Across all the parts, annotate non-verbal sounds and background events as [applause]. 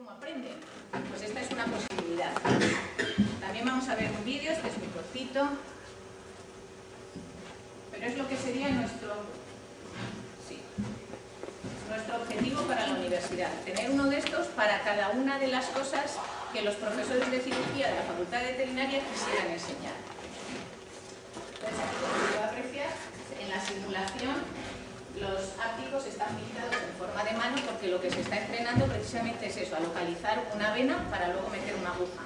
cómo aprenden. Pues esta es una posibilidad. También vamos a ver un vídeo, este es muy cortito, pero es lo que sería nuestro, sí, nuestro objetivo para la universidad. Tener uno de estos para cada una de las cosas que los profesores de cirugía de la Facultad de Veterinaria quisieran enseñar. Entonces, aquí como se puede apreciar, en la simulación los ápticos están pintados en forma de porque lo que se está entrenando precisamente es eso, a localizar una vena para luego meter una aguja.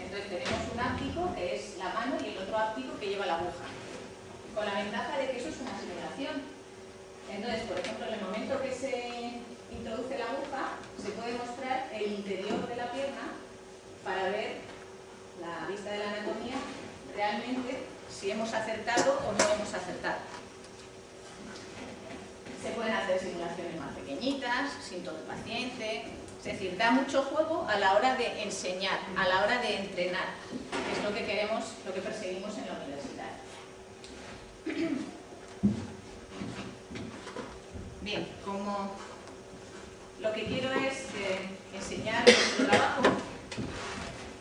Entonces tenemos un áptico que es la mano y el otro áptico que lleva la aguja. Con la ventaja de que eso es una simulación. Entonces, por ejemplo, en el momento que se introduce la aguja, se puede mostrar el interior de la pierna para ver la vista de la anatomía realmente si hemos acertado o no hemos acertado. Pueden hacer simulaciones más pequeñitas, sin todo paciente, es decir, da mucho juego a la hora de enseñar, a la hora de entrenar, que es lo que queremos, lo que perseguimos en la universidad. Bien, como lo que quiero es eh, enseñar nuestro trabajo,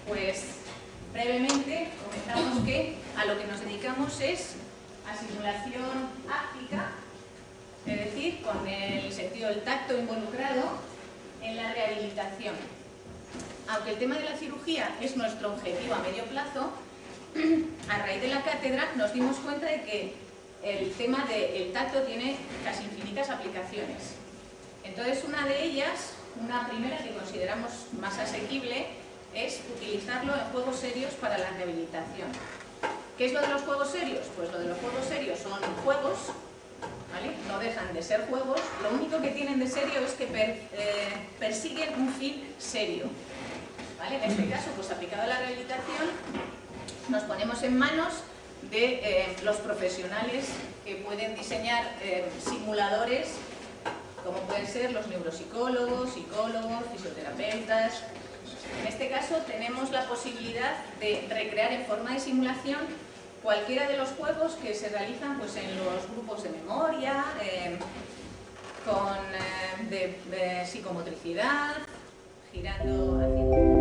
pues brevemente comentamos que a lo que nos dedicamos es a simulación decir, con el sentido del tacto involucrado en la rehabilitación. Aunque el tema de la cirugía es nuestro objetivo a medio plazo, [clears throat] a raíz de la cátedra nos dimos cuenta de que el tema del tacto tiene casi infinitas aplicaciones. Entonces una de ellas, una primera que consideramos más asequible, es utilizarlo en juegos serios para la rehabilitación. ¿Qué es lo de los juegos serios? Pues lo de los juegos serios son juegos, dejan de ser juegos, lo único que tienen de serio es que eh, persiguen un fin serio. ¿vale? En este caso, pues aplicado a la rehabilitación, nos ponemos en manos de eh, los profesionales que pueden diseñar eh, simuladores como pueden ser los neuropsicólogos, psicólogos, fisioterapeutas. En este caso tenemos la posibilidad de recrear en forma de simulación cualquiera de los juegos que se realizan pues, en los grupos de memoria, eh, con, de, psicomotricidad, girando, haciendo...